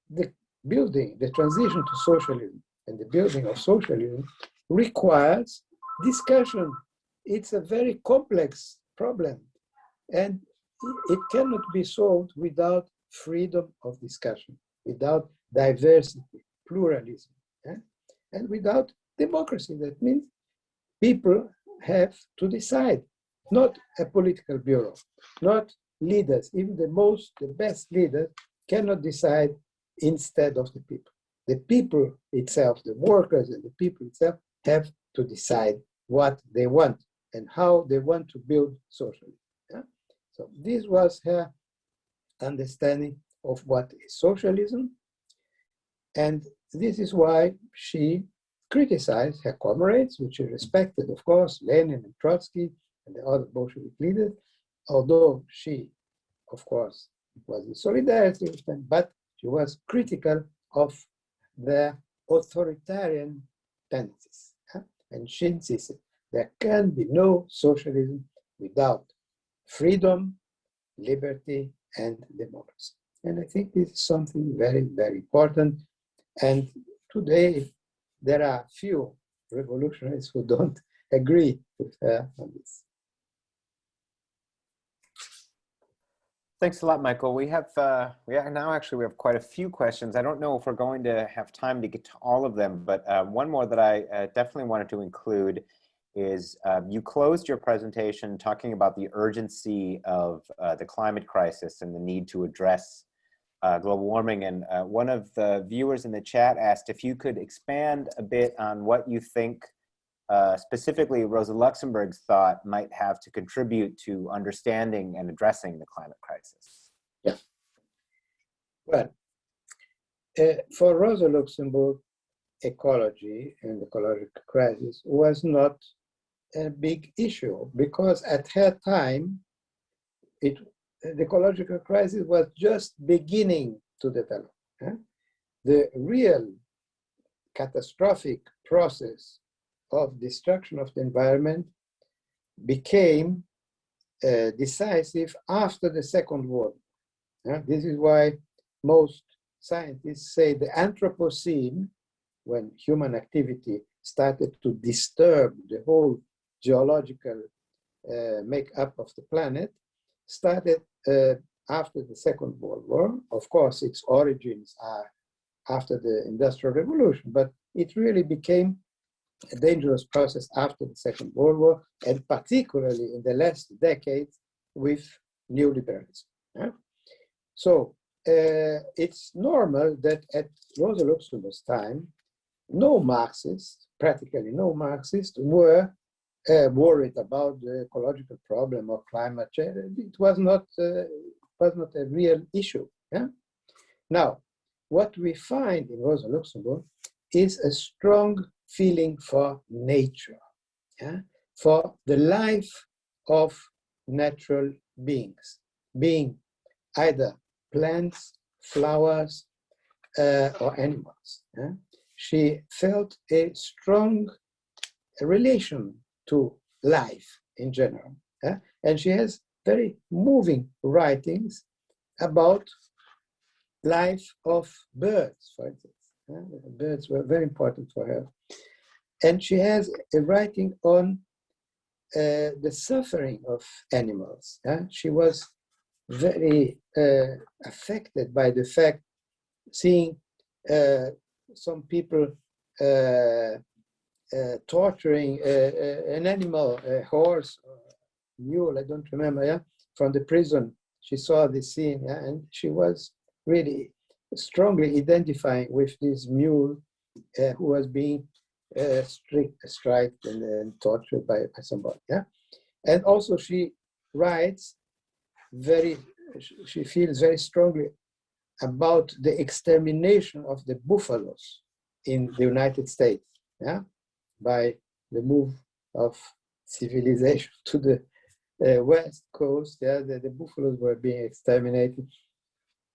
Speaker 3: the building, the transition to socialism and the building of socialism requires discussion. It's a very complex problem and it cannot be solved without freedom of discussion, without diversity, pluralism, yeah? and without democracy. That means people have to decide, not a political bureau, not leaders, even the most, the best leaders cannot decide instead of the people. The people itself, the workers and the people itself have to decide what they want and how they want to build socialism. Yeah? So this was her understanding of what is socialism. And this is why she criticized her comrades, which she respected, of course, Lenin and Trotsky and the other Bolshevik leaders, although she, of course, was in solidarity with them, but she was critical of the authoritarian tendencies. And she insisted there can be no socialism without freedom, liberty, and democracy. And I think this is something very, very important. And today, there are few revolutionaries who don't [laughs] agree with her on this.
Speaker 4: Thanks a lot, Michael. We have uh, we are now actually we have quite a few questions. I don't know if we're going to have time to get to all of them, but uh, one more that I uh, definitely wanted to include is um, you closed your presentation talking about the urgency of uh, the climate crisis and the need to address uh, global warming. And uh, one of the viewers in the chat asked if you could expand a bit on what you think uh, specifically Rosa Luxemburg's thought might have to contribute to understanding and addressing the climate crisis.
Speaker 3: Yeah. Well, uh, for Rosa Luxemburg, ecology and ecological crisis was not a big issue because at her time, it the ecological crisis was just beginning to develop. The real catastrophic process of destruction of the environment became uh, decisive after the Second World War. this is why most scientists say the Anthropocene, when human activity started to disturb the whole geological uh, makeup of the planet, started uh, after the Second World War. Of course, its origins are after the Industrial Revolution, but it really became a dangerous process after the Second World War, and particularly in the last decades with neoliberalism. Yeah? So uh, it's normal that at Rosa Luxemburg's time, no Marxists, practically no Marxists, were uh, worried about the ecological problem or climate change. It was not, uh, was not a real issue. Yeah? Now, what we find in Rosa Luxemburg is a strong feeling for nature, yeah? for the life of natural beings, being either plants, flowers, uh, or animals. Yeah? She felt a strong relation to life in general. Yeah? And she has very moving writings about life of birds, for instance. Birds were very important for her. and she has a writing on uh, the suffering of animals. Yeah? She was very uh, affected by the fact seeing uh, some people uh, uh, torturing an animal, a horse, mule, I don't remember, yeah, from the prison. She saw this scene, yeah, and she was really strongly identifying with this mule uh, who was being uh, strict, striked and, and tortured by, by somebody. Yeah, and also she writes very. She feels very strongly about the extermination of the buffaloes in the United States. Yeah, by the move of civilization [laughs] to the uh, west coast, yeah, the, the buffaloes were being exterminated,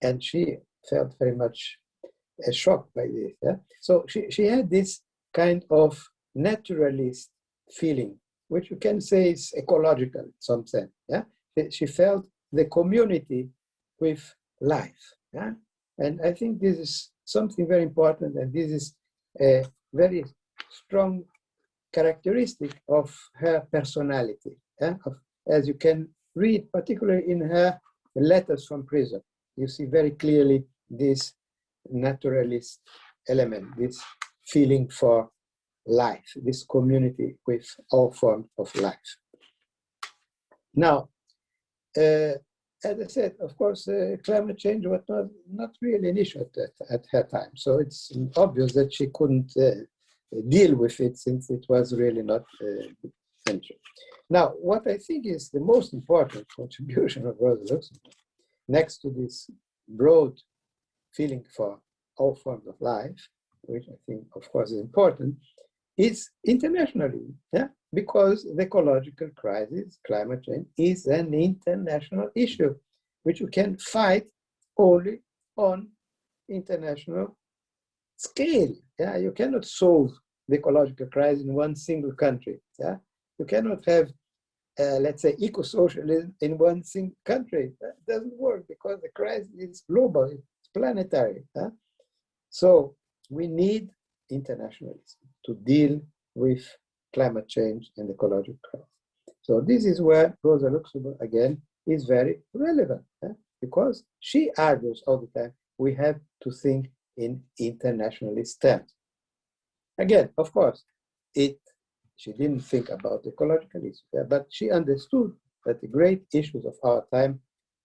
Speaker 3: and she felt very much uh, shocked by this. Yeah? So she, she had this kind of naturalist feeling, which you can say is ecological in some sense. Yeah? She felt the community with life. Yeah? And I think this is something very important, and this is a very strong characteristic of her personality, yeah? of, as you can read, particularly in her letters from prison. You see very clearly this naturalist element, this feeling for life, this community with all forms of life. Now, uh, as I said, of course, uh, climate change was not, not really an issue at, at her time. So it's obvious that she couldn't uh, deal with it since it was really not uh, Now, what I think is the most important [laughs] contribution of Rosa Luxemburg, next to this broad feeling for all forms of life, which I think, of course, is important, is internationally, yeah, because the ecological crisis, climate change, is an international issue, which you can fight only on international scale. Yeah, you cannot solve the ecological crisis in one single country. Yeah, you cannot have, uh, let's say, eco-socialism in one single country. That doesn't work because the crisis is global, it's planetary. Yeah? So we need internationalism to deal with climate change and ecological crisis. So this is where Rosa Luxemburg, again, is very relevant eh? because she argues all the time we have to think in internationalist terms. Again, of course, it she didn't think about ecological issues, but she understood that the great issues of our time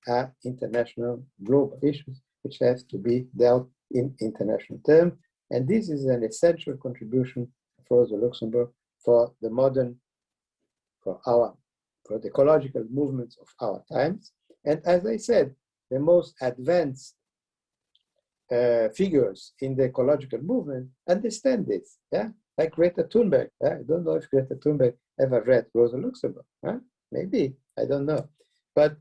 Speaker 3: are international global issues which have to be dealt in international terms. And this is an essential contribution for Rosa Luxemburg for the modern, for our, for the ecological movements of our times. And as I said, the most advanced uh, figures in the ecological movement understand this, yeah? Like Greta Thunberg. Yeah? I don't know if Greta Thunberg ever read Rosa Luxemburg. Maybe, I don't know. But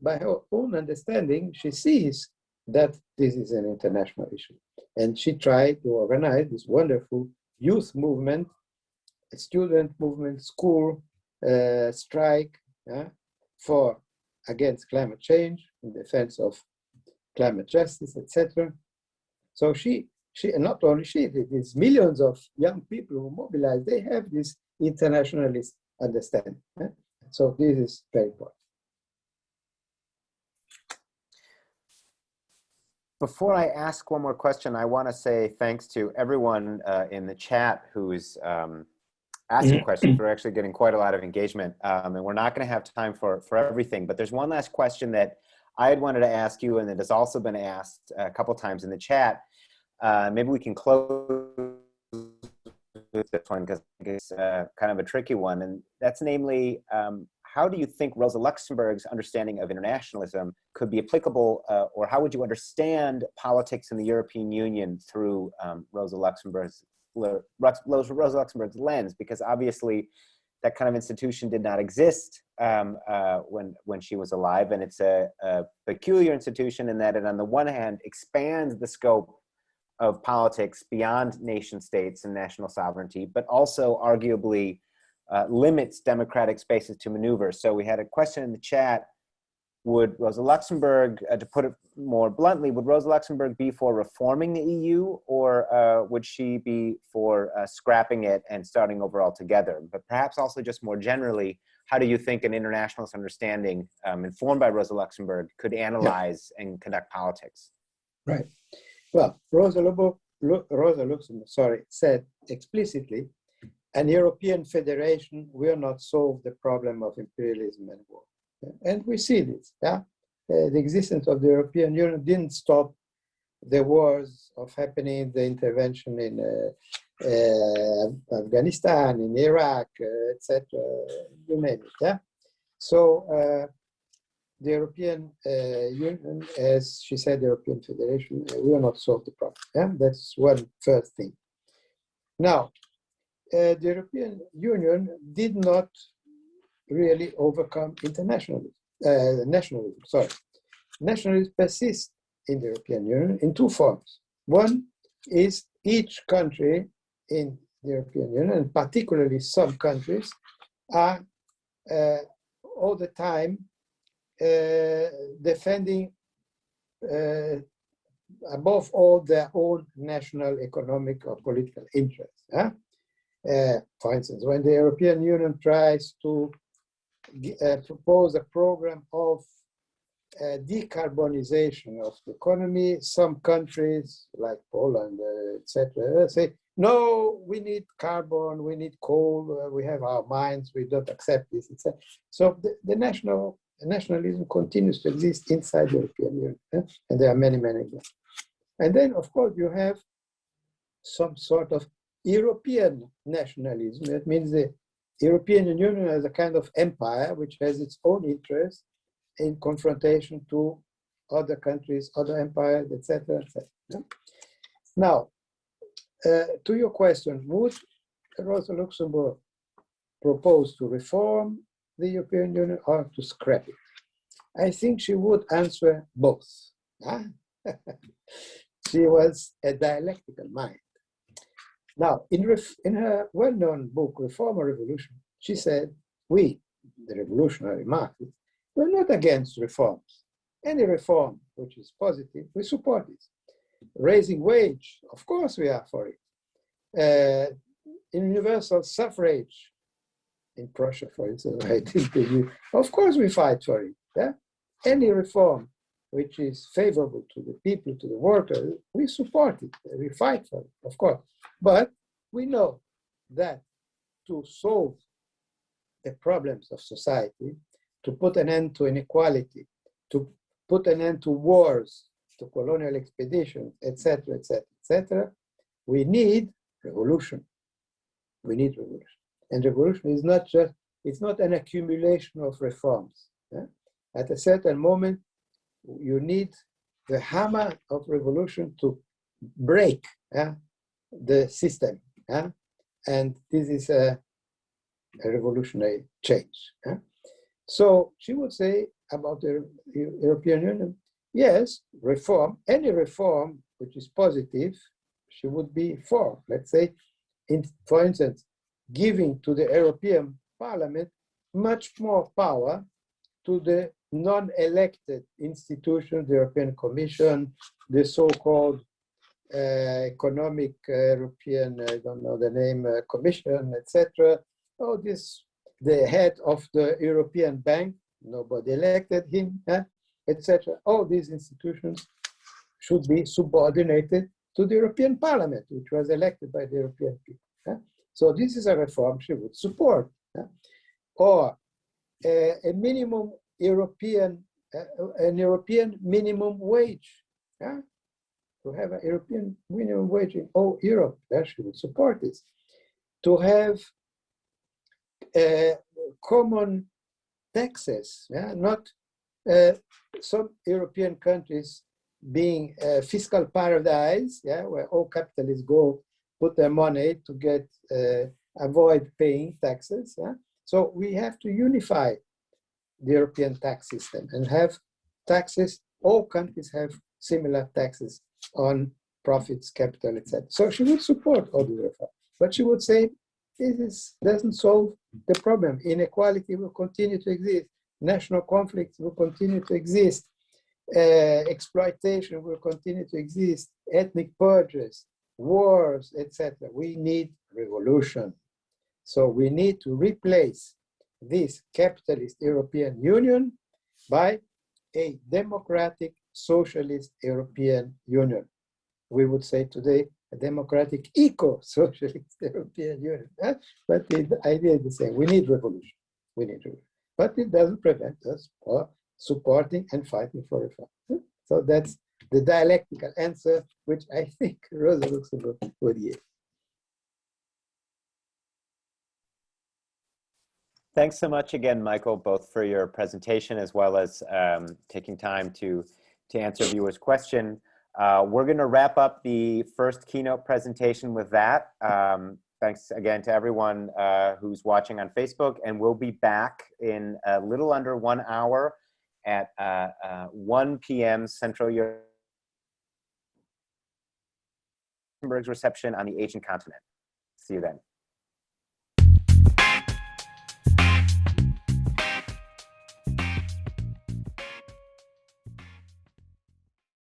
Speaker 3: by her own understanding, she sees that this is an international issue. And she tried to organize this wonderful youth movement, student movement, school uh, strike for against climate change, in defense of climate justice, etc. So she, she, and not only she, these millions of young people who mobilize, they have this internationalist understanding. So this is very important.
Speaker 4: Before I ask one more question, I want to say thanks to everyone uh, in the chat who's um, asking mm-hmm. questions. We're actually getting quite a lot of engagement, um, and we're not going to have time for, for everything. But there's one last question that I had wanted to ask you, and it has also been asked a couple times in the chat. Uh, maybe we can close this one because it's uh, kind of a tricky one, and that's namely um, how do you think Rosa Luxemburg's understanding of internationalism could be applicable, uh, or how would you understand politics in the European Union through um, Rosa Luxemburg's Rosa Luxemburg's lens? Because obviously, that kind of institution did not exist um, uh, when when she was alive, and it's a, a peculiar institution in that it, on the one hand, expands the scope of politics beyond nation states and national sovereignty, but also arguably uh, limits democratic spaces to maneuver. So we had a question in the chat. would Rosa Luxemburg, uh, to put it more bluntly, would Rosa Luxemburg be for reforming the EU or uh, would she be for uh, scrapping it and starting over altogether? But perhaps also just more generally, how do you think an internationalist understanding um, informed by Rosa Luxemburg could analyze yeah. and conduct politics?
Speaker 3: Right. Well, Rosa, Lobo, Rosa Luxemburg, sorry, said explicitly, an European federation will not solve the problem of imperialism and war. And we see this. Yeah? Uh, the existence of the European Union didn't stop the wars of happening, the intervention in uh, uh, Afghanistan, in Iraq, uh, etc. You name it. Yeah. So uh, the European uh, Union, as she said, European Federation will not solve the problem. Yeah, that's one first thing. Now, the European Union did not really overcome internationalism, uh, nationalism, sorry. Nationalism persists in the European Union in two forms. One is each country in the European Union, and particularly some countries, are uh, all the time uh, defending uh, above all their own national economic or political interests. Huh? Uh, for instance, when the European Union tries to uh, propose a program of uh, decarbonization of the economy. Some countries, like Poland, uh, etc., say, no, we need carbon, we need coal, uh, we have our mines, we don't accept this, etc. So the, the national nationalism continues to exist inside the European Union, eh? and there are many, many of them. And then, of course, you have some sort of European nationalism. That means the European Union as a kind of empire which has its own interests in confrontation to other countries, other empires, etc. etc. Now, uh, to your question, would Rosa Luxemburg propose to reform the European Union or to scrap it? I think she would answer both. Huh? [laughs] she was a dialectical mind. Now, in, in her well-known book, Reform or Revolution, she said, we, the revolutionary Marxists, we're not against reforms. Any reform which is positive, we support it. Raising wage, of course we are for it. Uh, universal suffrage in Prussia, for instance, [laughs] I [laughs] of course we fight for it. Yeah? Any reform which is favorable to the people, to the workers, we support it, we fight for it, of course. But we know that to solve the problems of society, to put an end to inequality, to put an end to wars, to colonial expeditions, etc., etc., etc., we need revolution. We need revolution. And revolution is not just, it's not an accumulation of reforms. Yeah? At a certain moment, you need the hammer of revolution to break yeah, the system. Yeah? And this is a, a revolutionary change. So she would say about the European Union, yes, reform, any reform which is positive, she would be for. Let's say, in, for instance, giving to the European Parliament much more power to the non-elected institutions, the European Commission, the so-called uh, economic uh, European, I don't know the name, uh, Commission, etc. Oh, this, the head of the European Bank, nobody elected him, etc. All these institutions should be subordinated to the European Parliament, which was elected by the European people. So this is a reform she would support. Or a minimum European, an European minimum wage. Yeah? to have a European minimum wage in all Europe, she would support this. To have uh, common taxes, yeah, not uh, some European countries being a fiscal paradise, yeah, where all capitalists go put their money to get uh, avoid paying taxes. Yeah? So we have to unify the European tax system and have taxes. All countries have similar taxes on profits, capital, etc. So she would support all the reform, but she would say this is, doesn't solve the problem. Inequality will continue to exist. national conflicts will continue to exist, uh, exploitation will continue to exist, ethnic purges, wars, etc. We need revolution. So we need to replace this capitalist European Union by a democratic socialist European Union. We would say today a democratic [laughs] eco-socialist [laughs] European Union. But the idea is the same. We need revolution. We need revolution. But it doesn't prevent us for supporting and fighting for reform. So that's the dialectical answer, which I [laughs] think Rosa Luxemburg would give.
Speaker 4: Thanks so much again, Michael, both for your presentation as well as um, taking time to, to answer viewers' question. Uh, we're going to wrap up the first keynote presentation with that. Um, thanks again to everyone uh, who's watching on Facebook, and we'll be back in a little under one hour at uh, uh 1 p.m. Central Europe's reception on the Asian continent. See you then.